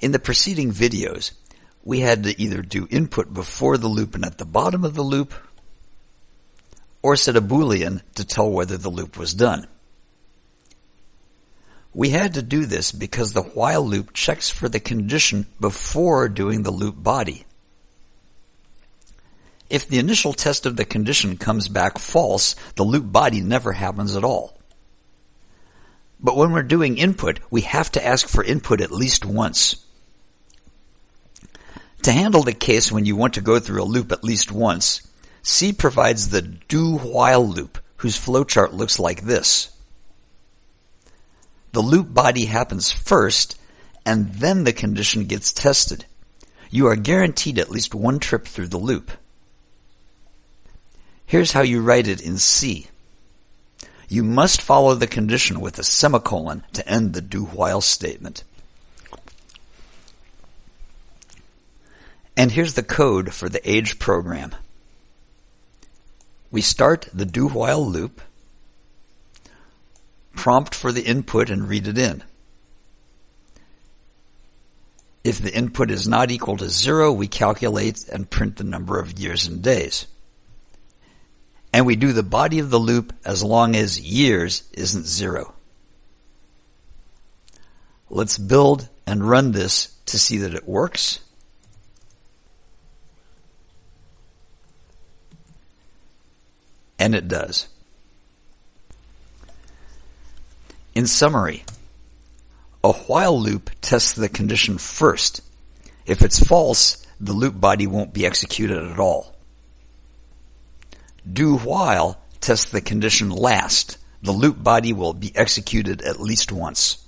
In the preceding videos, we had to either do input before the loop and at the bottom of the loop, or set a boolean to tell whether the loop was done. We had to do this because the while loop checks for the condition before doing the loop body. If the initial test of the condition comes back false, the loop body never happens at all. But when we're doing input, we have to ask for input at least once. To handle the case when you want to go through a loop at least once, C provides the do while loop, whose flowchart looks like this. The loop body happens first, and then the condition gets tested. You are guaranteed at least one trip through the loop. Here's how you write it in C. You must follow the condition with a semicolon to end the do while statement. And here's the code for the age program. We start the do while loop, prompt for the input and read it in. If the input is not equal to zero, we calculate and print the number of years and days. And we do the body of the loop as long as years isn't zero. Let's build and run this to see that it works. And it does. In summary, a while loop tests the condition first. If it's false, the loop body won't be executed at all. Do while tests the condition last. The loop body will be executed at least once.